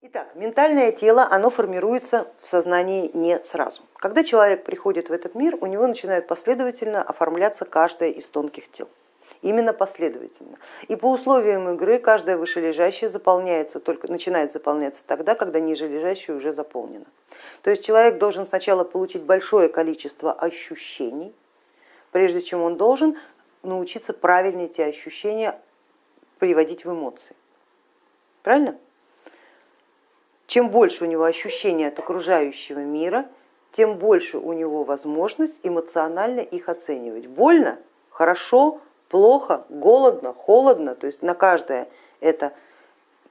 Итак, ментальное тело, оно формируется в сознании не сразу. Когда человек приходит в этот мир, у него начинает последовательно оформляться каждое из тонких тел. Именно последовательно. И по условиям игры каждое вышележащее заполняется только, начинает заполняться тогда, когда нижележащее уже заполнено. То есть человек должен сначала получить большое количество ощущений, прежде чем он должен научиться правильно эти ощущения приводить в эмоции. Правильно? Чем больше у него ощущения от окружающего мира, тем больше у него возможность эмоционально их оценивать. Больно, хорошо, плохо, голодно, холодно, то есть на каждое это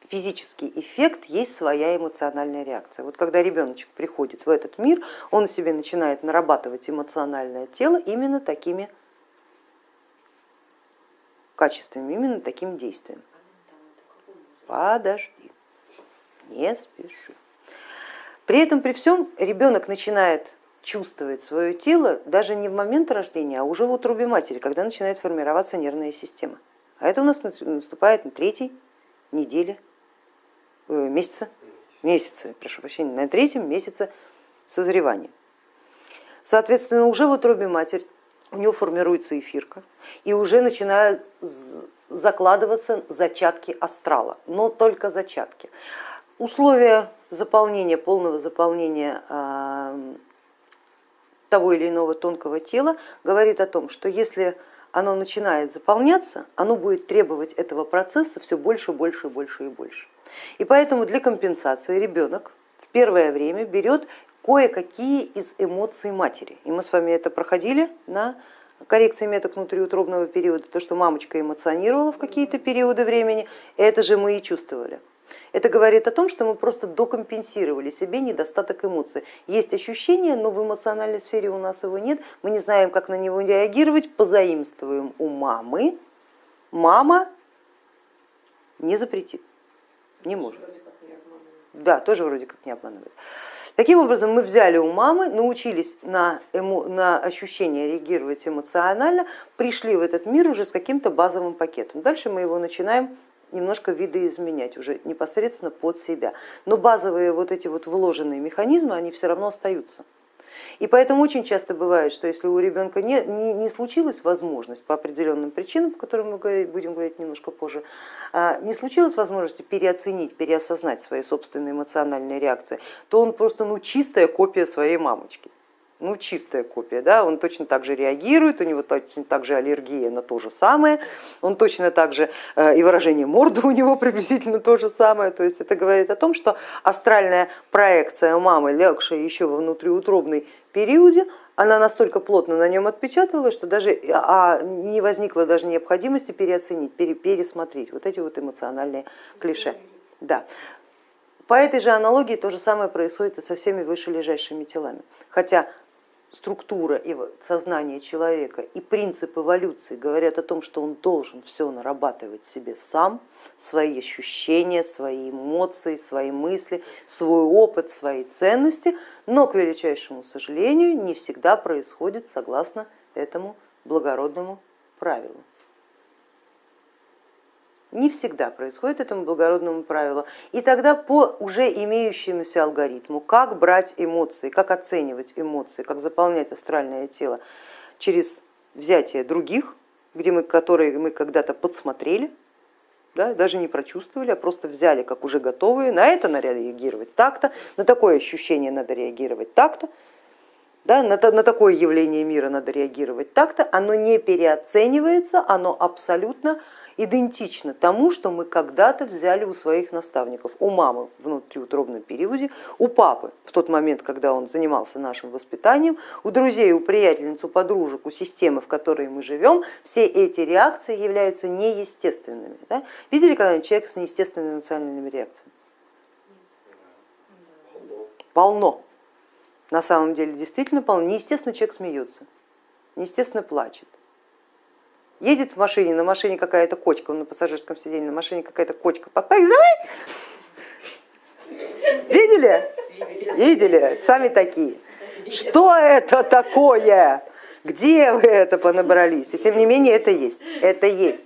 физический эффект есть своя эмоциональная реакция. Вот когда ребеночек приходит в этот мир, он себе начинает нарабатывать эмоциональное тело именно такими качествами, именно таким действием. Подожди не спеши. При этом, при всем, ребенок начинает чувствовать свое тело даже не в момент рождения, а уже в утробе матери, когда начинает формироваться нервная система. А это у нас наступает на третьей неделе, э, месяца, месяца, прошу прощения, на третьем месяце созревания. Соответственно, уже в утробе матери у него формируется эфирка, и уже начинают закладываться зачатки астрала, но только зачатки. Условия заполнения, полного заполнения а, того или иного тонкого тела говорит о том, что если оно начинает заполняться, оно будет требовать этого процесса все больше, больше, больше и больше. И поэтому для компенсации ребенок в первое время берет кое-какие из эмоций матери. И мы с вами это проходили на коррекции меток внутриутробного периода, то, что мамочка эмоционировала в какие-то периоды времени, это же мы и чувствовали. Это говорит о том, что мы просто докомпенсировали себе недостаток эмоций. Есть ощущение, но в эмоциональной сфере у нас его нет, мы не знаем, как на него реагировать, позаимствуем у мамы. Мама не запретит, не может. Да, тоже вроде как не обманывает. Таким образом, мы взяли у мамы, научились на, эмо, на ощущения реагировать эмоционально, пришли в этот мир уже с каким-то базовым пакетом. Дальше мы его начинаем немножко видоизменять уже непосредственно под себя. Но базовые вот эти вот вложенные механизмы, они все равно остаются. И поэтому очень часто бывает, что если у ребенка не, не, не случилась возможность по определенным причинам, о которых мы говорить, будем говорить немножко позже, а, не случилась возможности переоценить, переосознать свои собственные эмоциональные реакции, то он просто ну, чистая копия своей мамочки ну, чистая копия, да, он точно так же реагирует, у него точно так же аллергия на то же самое, он точно так же, э, и выражение морды у него приблизительно то же самое, то есть это говорит о том, что астральная проекция мамы, легшая еще во внутриутробной периоде, она настолько плотно на нем отпечатывалась, что даже а не возникло даже необходимости переоценить, пересмотреть вот эти вот эмоциональные клише. Да. По этой же аналогии то же самое происходит и со всеми вышележащими телами. Хотя структура и сознание человека и принцип эволюции говорят о том, что он должен все нарабатывать себе сам, свои ощущения, свои эмоции, свои мысли, свой опыт, свои ценности, но, к величайшему сожалению, не всегда происходит согласно этому благородному правилу. Не всегда происходит этому благородному правилу. И тогда по уже имеющемуся алгоритму, как брать эмоции, как оценивать эмоции, как заполнять астральное тело через взятие других, где мы, которые мы когда-то подсмотрели, да, даже не прочувствовали, а просто взяли как уже готовые, на это надо реагировать так-то, на такое ощущение надо реагировать так-то, да, на, на такое явление мира надо реагировать так-то, оно не переоценивается, оно абсолютно идентично тому, что мы когда-то взяли у своих наставников, у мамы в внутриутробном периоде, у папы в тот момент, когда он занимался нашим воспитанием, у друзей, у приятельниц, у подружек, у системы, в которой мы живем, все эти реакции являются неестественными. Да? Видели когда-нибудь человека с неестественными эмоциональными реакциями? Полно. На самом деле действительно полно. Неестественно человек смеется, неестественно плачет, Едет в машине, на машине какая-то кочка, он на пассажирском сиденье, на машине какая-то кочка подпрыгивает. Видели? Видели? Сами такие. Что это такое? Где вы это понабрались? И тем не менее это есть. Это есть.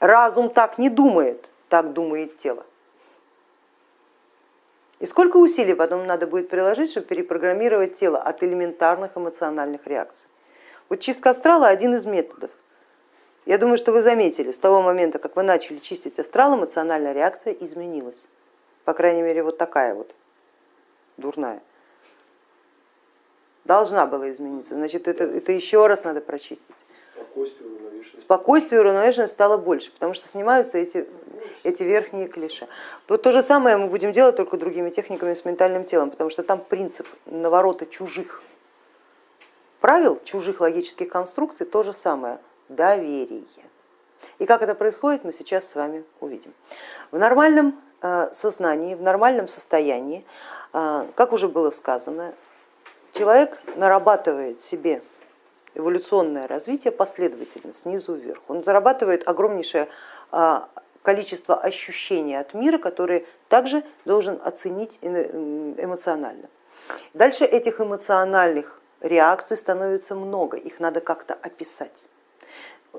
Разум так не думает, так думает тело. И сколько усилий потом надо будет приложить, чтобы перепрограммировать тело от элементарных эмоциональных реакций. Вот чистка астрала один из методов. Я думаю, что вы заметили, с того момента, как вы начали чистить астрал, эмоциональная реакция изменилась. По крайней мере, вот такая вот, дурная. Должна была измениться, значит, это, это еще раз надо прочистить. Спокойствие, уравновешенность. Спокойствие уравновешенность стало больше, потому что снимаются эти, эти верхние клиши. Вот то же самое мы будем делать только другими техниками с ментальным телом, потому что там принцип наворота чужих правил, чужих логических конструкций то же самое доверие. И как это происходит, мы сейчас с вами увидим. В нормальном э, сознании, в нормальном состоянии, э, как уже было сказано, человек нарабатывает себе эволюционное развитие последовательно, снизу вверх. Он зарабатывает огромнейшее э, количество ощущений от мира, которые также должен оценить эмоционально. Дальше этих эмоциональных реакций становится много, их надо как-то описать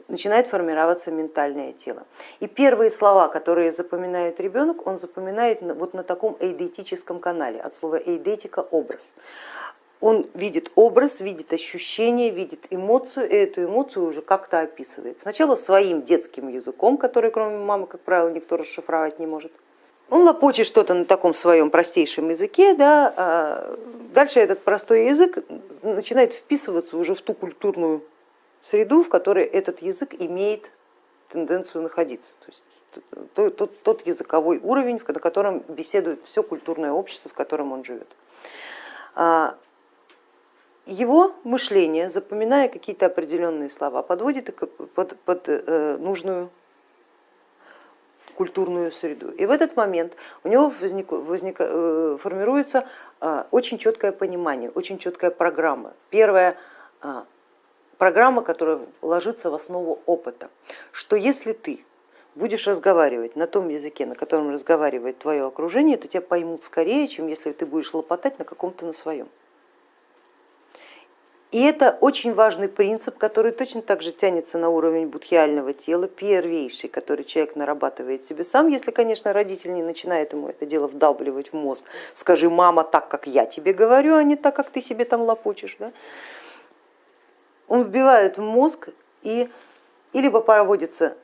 начинает формироваться ментальное тело. И первые слова, которые запоминает ребенок, он запоминает вот на таком эйдетическом канале, от слова эйдетика образ. Он видит образ, видит ощущение, видит эмоцию, и эту эмоцию уже как-то описывает. Сначала своим детским языком, который кроме мамы, как правило, никто расшифровать не может. Он лопочет что-то на таком своем простейшем языке, да, а дальше этот простой язык начинает вписываться уже в ту культурную среду, в которой этот язык имеет тенденцию находиться. То есть тот, тот, тот языковой уровень, на котором беседует все культурное общество, в котором он живет. А, его мышление, запоминая какие-то определенные слова, подводит под, под э, нужную культурную среду. И в этот момент у него возник, возник, э, формируется а, очень четкое понимание, очень четкая программа. Первое а, программа, которая ложится в основу опыта, что если ты будешь разговаривать на том языке, на котором разговаривает твое окружение, то тебя поймут скорее, чем если ты будешь лопотать на каком-то на своем. И это очень важный принцип, который точно так же тянется на уровень будхиального тела, первейший, который человек нарабатывает себе сам, если, конечно, родитель не начинает ему это дело вдалбливать в мозг. Скажи, мама, так, как я тебе говорю, а не так, как ты себе там лопочешь. Да? Он вбивает в мозг и, и либо проводится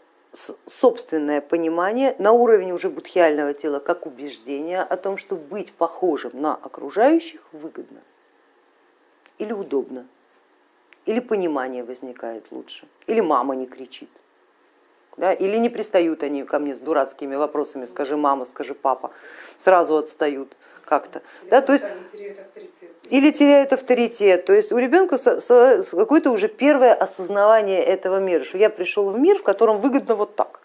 собственное понимание на уровне уже будхиального тела как убеждение о том, что быть похожим на окружающих выгодно или удобно, или понимание возникает лучше, или мама не кричит, да, или не пристают они ко мне с дурацкими вопросами, скажи мама, скажи папа, сразу отстают как-то. Да, то есть, или теряют авторитет. То есть у ребенка какое-то уже первое осознавание этого мира, что я пришел в мир, в котором выгодно вот так.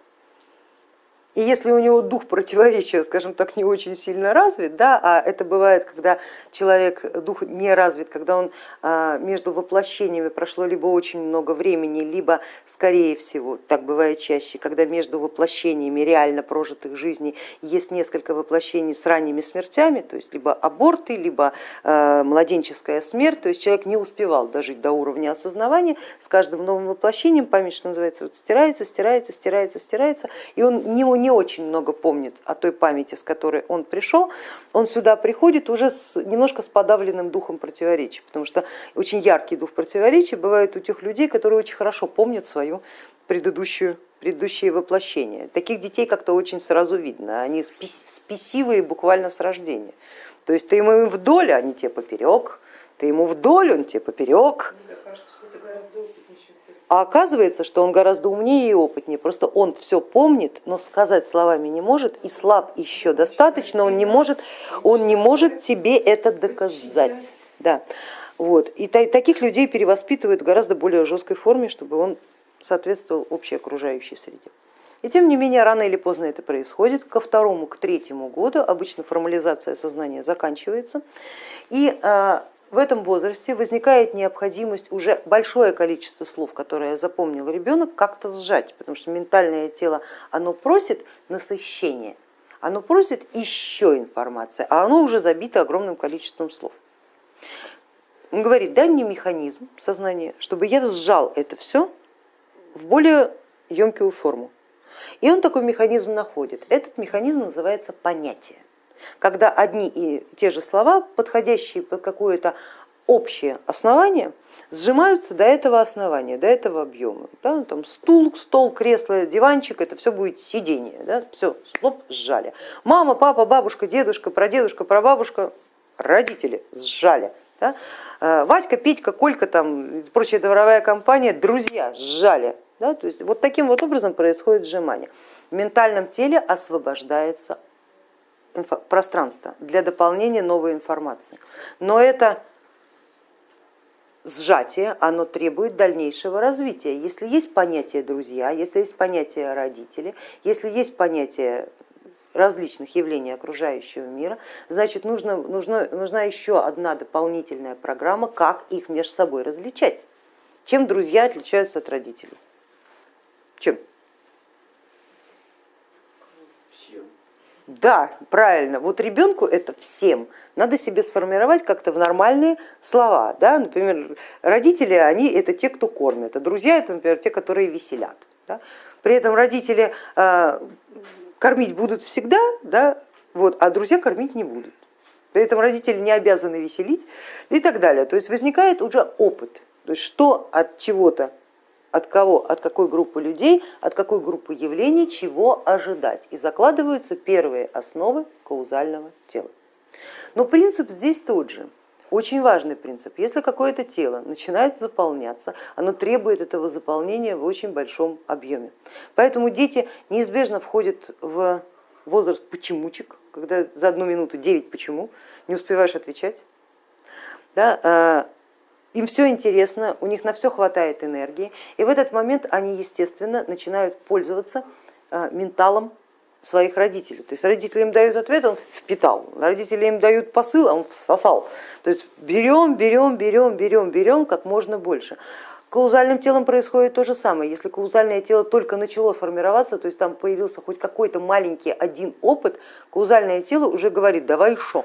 И если у него дух противоречия, скажем так, не очень сильно развит, да, а это бывает, когда человек, дух не развит, когда он а, между воплощениями прошло либо очень много времени, либо, скорее всего, так бывает чаще, когда между воплощениями реально прожитых жизней есть несколько воплощений с ранними смертями, то есть либо аборты, либо а, младенческая смерть, то есть человек не успевал дожить до уровня осознавания, с каждым новым воплощением память, что называется, вот стирается, стирается, стирается, стирается, и он не, не очень много помнит о той памяти, с которой он пришел, он сюда приходит уже с, немножко с подавленным духом противоречия, потому что очень яркий дух противоречия бывает у тех людей, которые очень хорошо помнят свою предыдущую предыдущие воплощения. Таких детей как-то очень сразу видно, они спесивые буквально с рождения. То есть ты ему вдоль, а не те поперек, ты ему вдоль, он тебе поперек. А оказывается, что он гораздо умнее и опытнее, просто он все помнит, но сказать словами не может и слаб еще достаточно, он не может, он не может тебе это доказать. Да. Вот. И таких людей перевоспитывают в гораздо более жесткой форме, чтобы он соответствовал общей окружающей среде. И тем не менее, рано или поздно это происходит. Ко второму, к третьему году обычно формализация сознания заканчивается. И а, в этом возрасте возникает необходимость уже большое количество слов, которые запомнил ребенок, как-то сжать, потому что ментальное тело, оно просит насыщения, оно просит еще информации, а оно уже забито огромным количеством слов. Он говорит, дай мне механизм сознания, чтобы я сжал это все в более емкую форму. И он такой механизм находит. Этот механизм называется понятие. Когда одни и те же слова, подходящие под какое-то общее основание, сжимаются до этого основания, до этого объема. Да? Там стул, стол, кресло, диванчик, это все будет сидение. Да? Все, слоп, сжали. Мама, папа, бабушка, дедушка, прадедушка, прабабушка, родители сжали. Да? Э, Васька, Петька, Колька там, прочая дворовая компания, друзья сжали. Да? То есть вот таким вот образом происходит сжимание. В ментальном теле освобождается пространство для дополнения новой информации. Но это сжатие, оно требует дальнейшего развития. Если есть понятие друзья, если есть понятие родители, если есть понятие различных явлений окружающего мира, значит нужно, нужно, нужна еще одна дополнительная программа, как их между собой различать. Чем друзья отличаются от родителей? Чем? Да, правильно. Вот ребенку это всем надо себе сформировать как-то в нормальные слова. Да? Например, родители, они это те, кто кормят, а друзья это, например, те, которые веселят. Да? При этом родители э, кормить будут всегда, да? вот, а друзья кормить не будут. При этом родители не обязаны веселить и так далее. То есть возникает уже опыт, то есть что от чего-то от кого, от какой группы людей, от какой группы явлений, чего ожидать. И закладываются первые основы каузального тела. Но принцип здесь тот же. Очень важный принцип. Если какое-то тело начинает заполняться, оно требует этого заполнения в очень большом объеме. Поэтому дети неизбежно входят в возраст почемучек, когда за одну минуту 9 почему, не успеваешь отвечать. Да, а, им все интересно, у них на все хватает энергии, и в этот момент они, естественно, начинают пользоваться э, менталом своих родителей. То есть родители им дают ответ, он впитал, родители им дают посыл, он всосал. То есть берем, берем, берем, берем, берем как можно больше. Каузальным телом происходит то же самое. Если каузальное тело только начало формироваться, то есть там появился хоть какой-то маленький один опыт, каузальное тело уже говорит, давай еще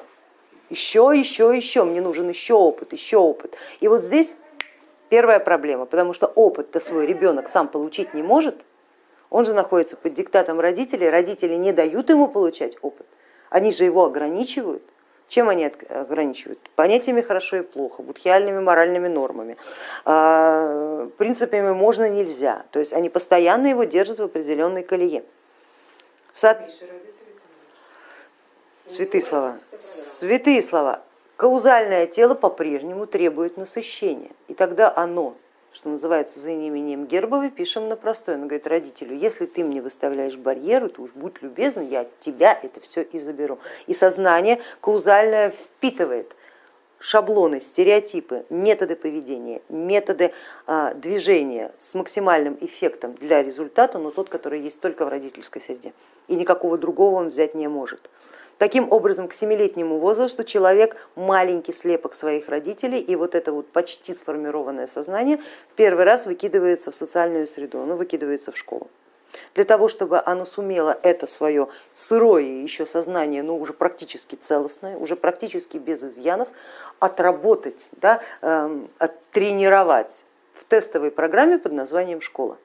еще, еще, еще, мне нужен еще опыт, еще опыт. И вот здесь первая проблема, потому что опыт-то свой ребенок сам получить не может, он же находится под диктатом родителей, родители не дают ему получать опыт, они же его ограничивают. Чем они ограничивают? Понятиями хорошо и плохо, будхиальными моральными нормами, а, принципами можно, нельзя. То есть они постоянно его держат в определенной колее. Святые слова. Святые слова. Каузальное тело по-прежнему требует насыщения, и тогда оно, что называется за неимением Гербовой, пишем на простой. Он говорит родителю, если ты мне выставляешь барьеры, то уж будь любезен, я от тебя это все и заберу. И сознание каузальное впитывает шаблоны, стереотипы, методы поведения, методы а, движения с максимальным эффектом для результата, но тот, который есть только в родительской среде. И никакого другого он взять не может. Таким образом, к семилетнему возрасту человек маленький слепок своих родителей, и вот это вот почти сформированное сознание первый раз выкидывается в социальную среду, оно выкидывается в школу. Для того, чтобы оно сумело это свое сырое еще сознание, но уже практически целостное, уже практически без изъянов, отработать, да, эм, оттренировать в тестовой программе под названием школа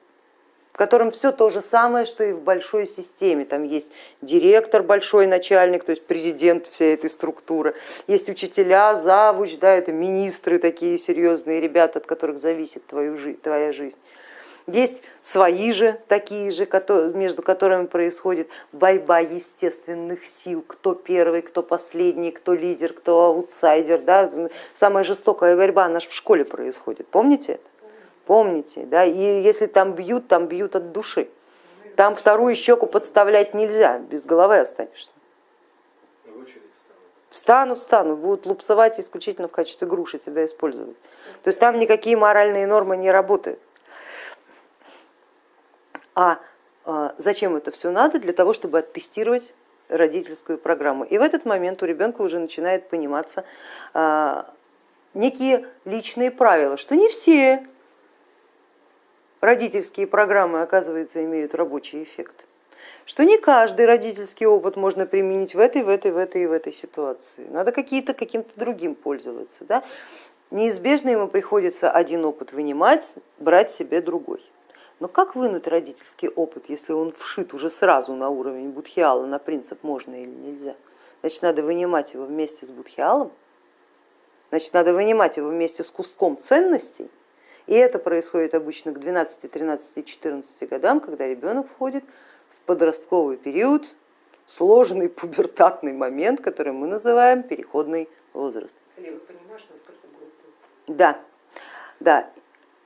в котором все то же самое, что и в большой системе. Там есть директор, большой начальник, то есть президент всей этой структуры, есть учителя, завуч, да, это министры такие серьезные ребята, от которых зависит твою, твоя жизнь. Есть свои же такие же, между которыми происходит борьба естественных сил, кто первый, кто последний, кто лидер, кто аутсайдер. Да? Самая жестокая борьба наша в школе происходит, помните это? Помните, да, и если там бьют, там бьют от души. Там вторую щеку подставлять нельзя, без головы останешься. Встанут, станут, будут лупсовать исключительно в качестве груши тебя использовать. То есть там никакие моральные нормы не работают. А, а зачем это все надо? Для того, чтобы оттестировать родительскую программу. И в этот момент у ребенка уже начинает пониматься а, некие личные правила, что не все родительские программы, оказывается, имеют рабочий эффект. Что не каждый родительский опыт можно применить в этой, в этой, в этой и в этой ситуации. Надо какие-то каким-то другим пользоваться. Да? Неизбежно ему приходится один опыт вынимать, брать себе другой. Но как вынуть родительский опыт, если он вшит уже сразу на уровень будхиала, на принцип можно или нельзя? значит надо вынимать его вместе с будхиалом, значит надо вынимать его вместе с куском ценностей, и это происходит обычно к 12, 13, 14 годам, когда ребенок входит в подростковый период, сложный пубертатный момент, который мы называем переходный возраст. Да, да.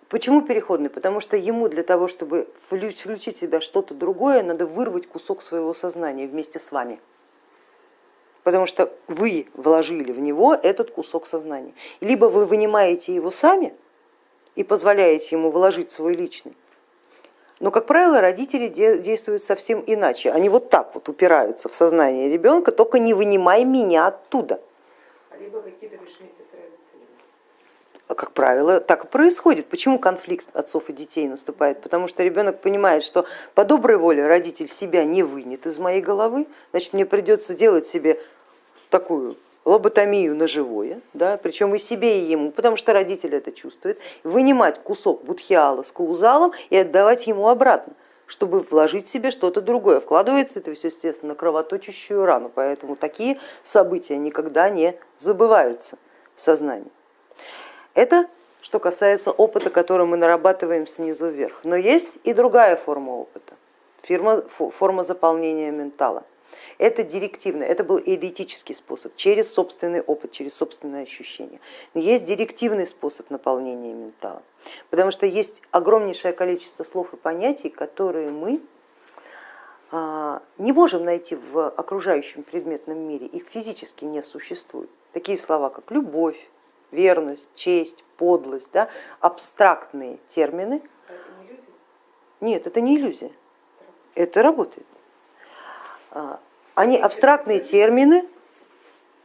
Почему переходный? Потому что ему для того, чтобы включить в себя что-то другое, надо вырвать кусок своего сознания вместе с вами. Потому что вы вложили в него этот кусок сознания. Либо вы вынимаете его сами и позволяете ему вложить свой личный, но, как правило, родители действуют совсем иначе. Они вот так вот упираются в сознание ребенка, только не вынимай меня оттуда. Либо выкидываешь вместе с родителями. А, как правило, так и происходит. Почему конфликт отцов и детей наступает? Потому что ребенок понимает, что по доброй воле родитель себя не вынет из моей головы, значит мне придется делать себе такую лоботомию на живое, да, причем и себе, и ему, потому что родитель это чувствует, вынимать кусок будхиала с каузалом и отдавать ему обратно, чтобы вложить себе что-то другое. Вкладывается это все, естественно, на кровоточащую рану, поэтому такие события никогда не забываются в сознании. Это что касается опыта, который мы нарабатываем снизу вверх. Но есть и другая форма опыта, форма заполнения ментала. Это директивно, это был эдетический способ, через собственный опыт, через собственное ощущение. Но есть директивный способ наполнения ментала, потому что есть огромнейшее количество слов и понятий, которые мы а, не можем найти в окружающем предметном мире, их физически не существует. Такие слова, как любовь, верность, честь, подлость, да, абстрактные термины. А это не иллюзия? Нет, это не иллюзия, это работает. Они абстрактные термины,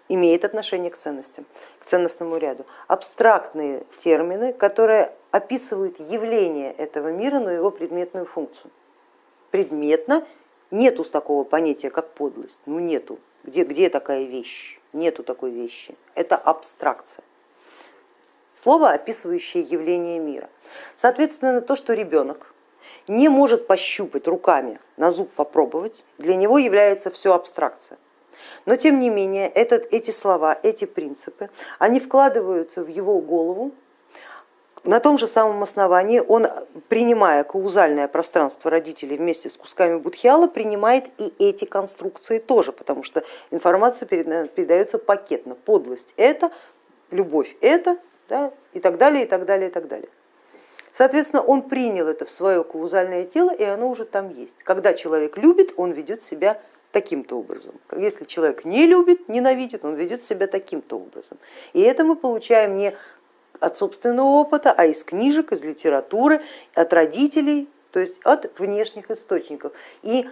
имеют отношение к ценностям, к ценностному ряду. Абстрактные термины, которые описывают явление этого мира, но его предметную функцию. Предметно нету такого понятия, как подлость, ну нету. Где, где такая вещь? Нету такой вещи. Это абстракция. Слово, описывающее явление мира. Соответственно, то, что ребенок не может пощупать руками, на зуб попробовать, для него является все абстракция. Но тем не менее этот, эти слова, эти принципы, они вкладываются в его голову, на том же самом основании он, принимая каузальное пространство родителей вместе с кусками будхиала, принимает и эти конструкции тоже, потому что информация передается пакетно. Подлость это, любовь это да, и так далее, и так далее, и так далее. Соответственно, он принял это в свое каузальное тело, и оно уже там есть. Когда человек любит, он ведет себя таким-то образом. Если человек не любит, ненавидит, он ведет себя таким-то образом. И это мы получаем не от собственного опыта, а из книжек, из литературы, от родителей, то есть от внешних источников. И,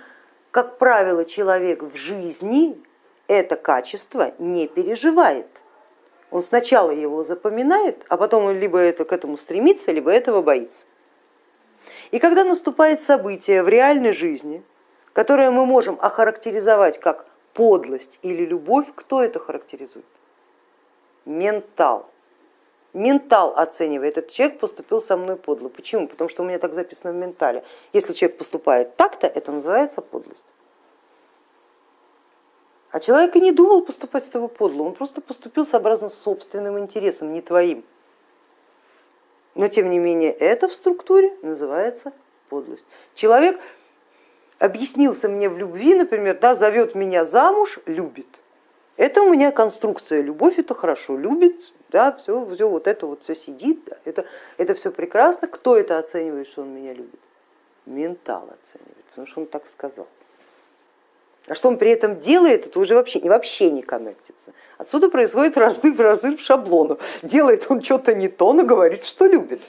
как правило, человек в жизни это качество не переживает. Он сначала его запоминает, а потом он либо это, к этому стремится, либо этого боится. И когда наступает событие в реальной жизни, которое мы можем охарактеризовать как подлость или любовь, кто это характеризует? Ментал. Ментал оценивает, этот человек поступил со мной подло. Почему? Потому что у меня так записано в ментале. Если человек поступает так-то, это называется подлость. А человек и не думал поступать с тобой подло, он просто поступил сообразно собственным интересом, не твоим. Но тем не менее это в структуре называется подлость. Человек объяснился мне в любви, например, да, зовет меня замуж, любит. Это у меня конструкция, любовь это хорошо, любит, да, все, все вот это вот все сидит, да, это, это все прекрасно. Кто это оценивает, что он меня любит? Ментал оценивает, потому что он так сказал. А что он при этом делает, это уже вообще, вообще не коннектится. Отсюда происходит разрыв, разрыв шаблонов. Делает он что-то не то, но говорит, что любит.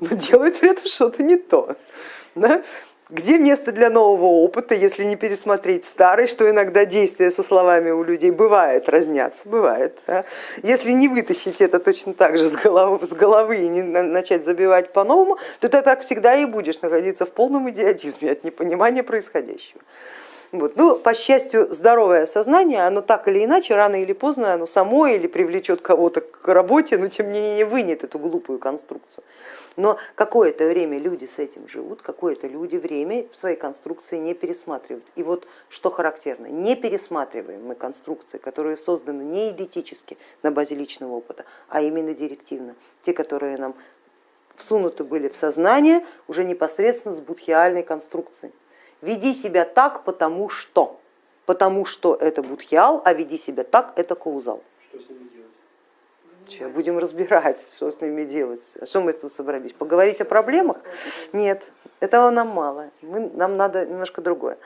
Но делает при этом что-то не то. Да? Где место для нового опыта, если не пересмотреть старый, что иногда действия со словами у людей бывает разнятся, бывает. Да? Если не вытащить это точно так же с головы, с головы и не начать забивать по-новому, то ты так всегда и будешь находиться в полном идиотизме от непонимания происходящего. Вот. Ну, по счастью, здоровое сознание, оно так или иначе, рано или поздно, оно само или привлечет кого-то к работе, но тем не менее вынет эту глупую конструкцию. Но какое-то время люди с этим живут, какое-то люди время свои конструкции не пересматривают. И вот что характерно, не пересматриваем мы конструкции, которые созданы не идентически на базе личного опыта, а именно директивно. Те, которые нам всунуты были в сознание уже непосредственно с будхиальной конструкцией. Веди себя так, потому что. Потому что это будхиал, а веди себя так, это каузал. Что с ними делать? Сейчас будем разбирать, что с ними делать. А что мы тут собрались? Поговорить о проблемах? Нет, этого нам мало. Мы, нам надо немножко другое.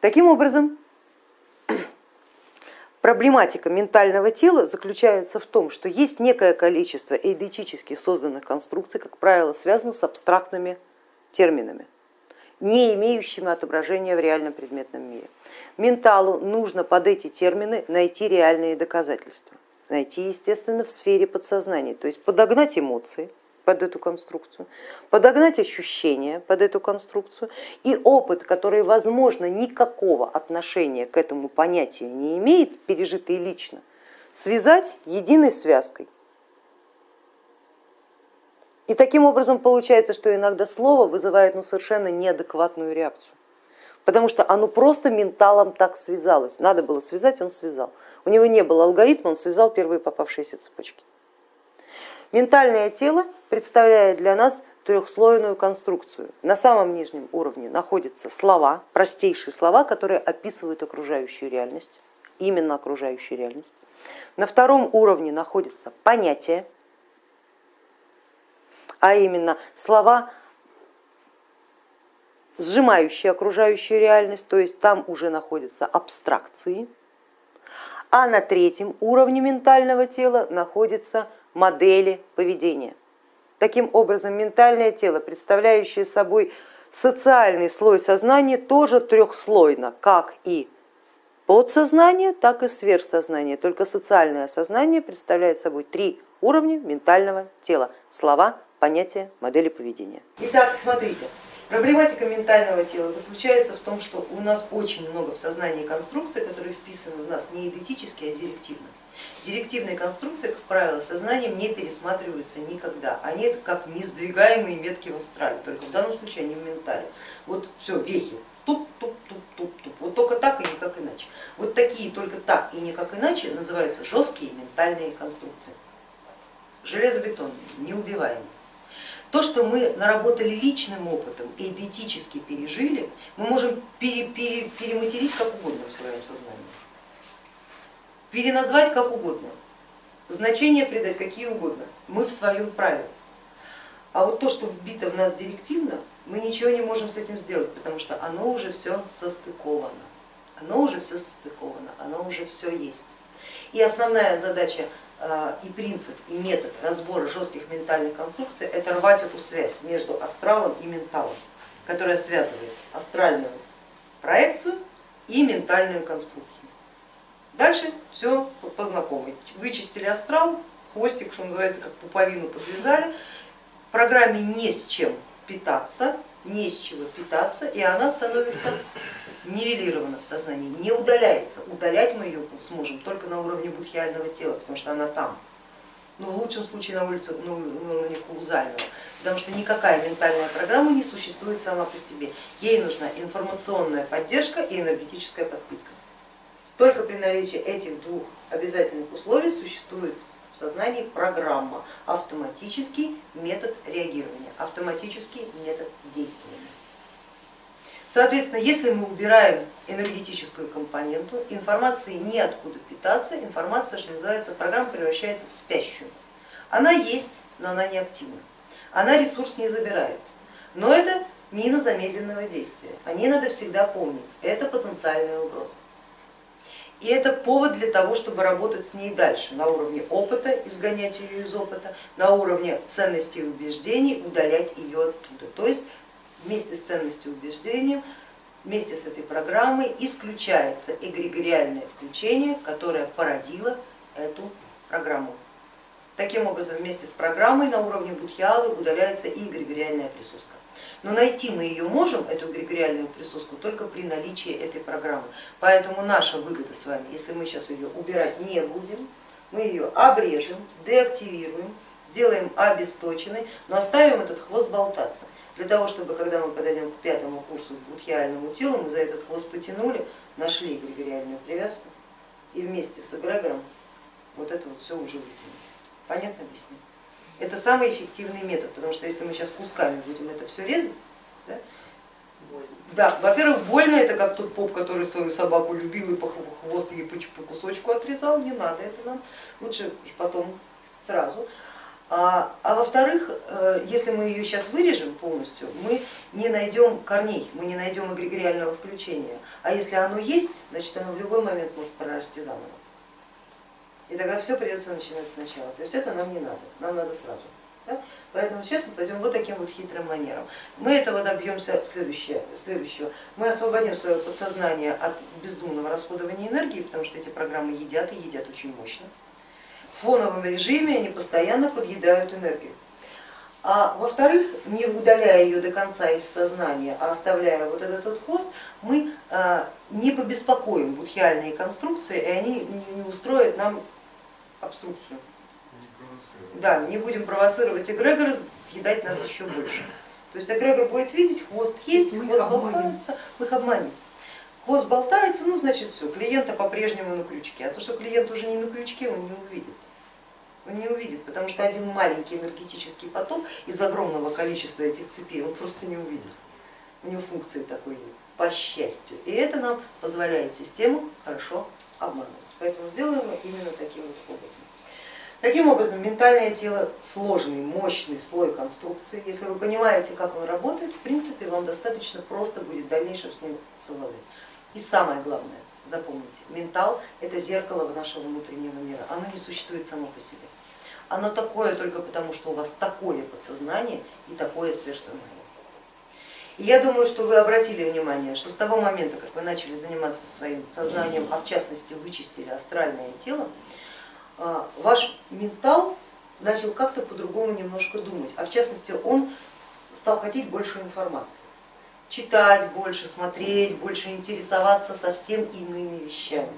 Таким образом, проблематика ментального тела заключается в том, что есть некое количество эйдетически созданных конструкций, как правило, связано с абстрактными терминами не имеющими отображения в реальном предметном мире. Менталу нужно под эти термины найти реальные доказательства, найти, естественно, в сфере подсознания, то есть подогнать эмоции под эту конструкцию, подогнать ощущения под эту конструкцию. И опыт, который, возможно, никакого отношения к этому понятию не имеет, пережитый лично, связать единой связкой и таким образом получается, что иногда слово вызывает ну, совершенно неадекватную реакцию, потому что оно просто менталом так связалось. Надо было связать, он связал. У него не было алгоритма, он связал первые попавшиеся цепочки. Ментальное тело представляет для нас трехслойную конструкцию. На самом нижнем уровне находятся слова, простейшие слова, которые описывают окружающую реальность, именно окружающую реальность. На втором уровне находятся понятия, а именно слова, сжимающие окружающую реальность, то есть там уже находятся абстракции, а на третьем уровне ментального тела находятся модели поведения. Таким образом, ментальное тело, представляющее собой социальный слой сознания, тоже трехслойно, как и подсознание, так и сверхсознание. Только социальное сознание представляет собой три уровня ментального тела. Слова, понятия модели поведения. Итак, смотрите, проблематика ментального тела заключается в том, что у нас очень много в сознании конструкций, которые вписаны в нас не идентически, а директивно. Директивные конструкции, как правило, сознанием не пересматриваются никогда. Они это как несдвигаемые метки в астрале, только в данном случае они в ментале. Вот все, вехи, туп, туп, туп, туп, туп. Вот только так и никак иначе. Вот такие только так и никак иначе называются жесткие ментальные конструкции. Железобетонные, неубиваемые. То, что мы наработали личным опытом и идентически пережили, мы можем пере, пере, перематерить как угодно в своем сознании, переназвать как угодно, значения придать какие угодно, мы в своем праве. А вот то, что вбито в нас директивно, мы ничего не можем с этим сделать, потому что оно уже все состыковано, оно уже все состыковано, оно уже все есть. И основная задача и принцип, и метод разбора жестких ментальных конструкций это рвать эту связь между астралом и менталом, которая связывает астральную проекцию и ментальную конструкцию. Дальше все по знакомой. Вычистили астрал, хвостик, что называется, как пуповину подвязали, в программе не с чем питаться, не с чего питаться, и она становится нивелирована в сознании, не удаляется. Удалять мы ее сможем только на уровне будхиального тела, потому что она там. Но в лучшем случае на, улице, ну, на уровне каузального, потому что никакая ментальная программа не существует сама по себе. Ей нужна информационная поддержка и энергетическая подпитка. Только при наличии этих двух обязательных условий существует в сознании программа, автоматический метод реагирования, автоматический метод действия. Соответственно, если мы убираем энергетическую компоненту, информации неоткуда питаться, информация, что называется, программа превращается в спящую. Она есть, но она не активна. Она ресурс не забирает. Но это мина замедленного действия. О ней надо всегда помнить. Это потенциальная угроза. И это повод для того, чтобы работать с ней дальше, на уровне опыта, изгонять ее из опыта, на уровне ценностей и убеждений, удалять ее оттуда. То есть вместе с ценностью убеждением, вместе с этой программой исключается эгрегориальное включение, которое породило эту программу. Таким образом, вместе с программой на уровне будхиалы удаляется и эгрегориальная присоска. Но найти мы ее можем, эту эгрегориальную присоску, только при наличии этой программы. Поэтому наша выгода с вами, если мы сейчас ее убирать не будем, мы ее обрежем, деактивируем, сделаем обесточенной, но оставим этот хвост болтаться. Для того, чтобы когда мы подойдем к пятому курсу будхиальному телу, мы за этот хвост потянули, нашли эгрегориальную привязку и вместе с эгрегором вот это вот все уже вытянули. Понятно объясню? Это самый эффективный метод, потому что если мы сейчас кусками будем это все резать, да, да, во-первых, больно, это как тот поп, который свою собаку любил и по хвост ей по кусочку отрезал, не надо это нам, лучше уж потом сразу. А, а во-вторых, э, если мы ее сейчас вырежем полностью, мы не найдем корней, мы не найдем эгрегориального включения. А если оно есть, значит оно в любой момент может прорасти заново. И тогда все придется начинать сначала. То есть это нам не надо, нам надо сразу. Да? Поэтому сейчас мы пойдем вот таким вот хитрым манером. Мы этого добьемся следующее, следующего. Мы освободим свое подсознание от бездумного расходования энергии, потому что эти программы едят и едят очень мощно. В фоновом режиме они постоянно подъедают энергию. А во-вторых, не удаляя ее до конца из сознания, а оставляя вот этот вот хвост, мы а, не побеспокоим будхиальные конструкции, и они не устроят нам обструкцию. Не да, не будем провоцировать эгрегора съедать нас еще больше. То есть эгрегор будет видеть, хвост есть, есть хвост болтается, мы их обманем. Хвост болтается, ну значит все, клиента по-прежнему на крючке, а то, что клиент уже не на крючке, он не увидит он не увидит, потому что один маленький энергетический поток из огромного количества этих цепей он просто не увидит. У него функции такой нет, по счастью. И это нам позволяет систему хорошо обманывать. Поэтому сделаем именно таким вот образом. Таким образом, ментальное тело сложный, мощный слой конструкции. Если вы понимаете, как он работает, в принципе, вам достаточно просто будет в дальнейшем с ним совладать. И самое главное, запомните, ментал это зеркало нашего внутреннего мира, оно не существует само по себе. Оно такое только потому, что у вас такое подсознание и такое сверхсознание. Я думаю, что вы обратили внимание, что с того момента, как вы начали заниматься своим сознанием, а в частности вычистили астральное тело, а, ваш ментал начал как-то по-другому немножко думать, а в частности он стал хотеть больше информации, читать больше, смотреть больше, интересоваться совсем иными вещами.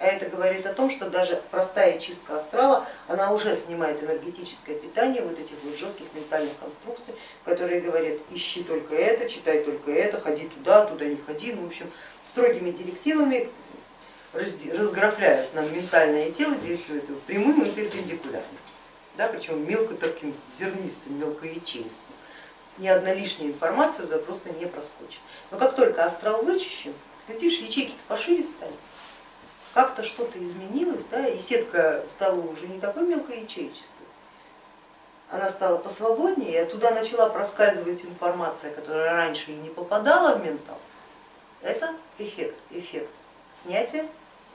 А это говорит о том, что даже простая чистка астрала, она уже снимает энергетическое питание вот этих вот жестких ментальных конструкций, которые говорят, ищи только это, читай только это, ходи туда, туда не ходи. Ну, в общем, строгими директивами разграфляют нам ментальное тело, действуют прямым и перпендикулярным, да, причем мелко таким зернистым, мелкоячеистым. Ни одна лишняя информация туда просто не проскочит. Но как только астрал вычищен, глядишь, ячейки-то пошире стали как-то что-то изменилось, да, и сетка стала уже не такой мелкоячеической, она стала посвободнее, и оттуда начала проскальзывать информация, которая раньше и не попадала в ментал. Это эффект, эффект снятия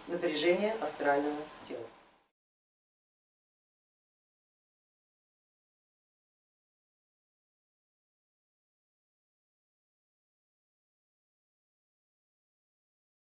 напряжения астрального тела.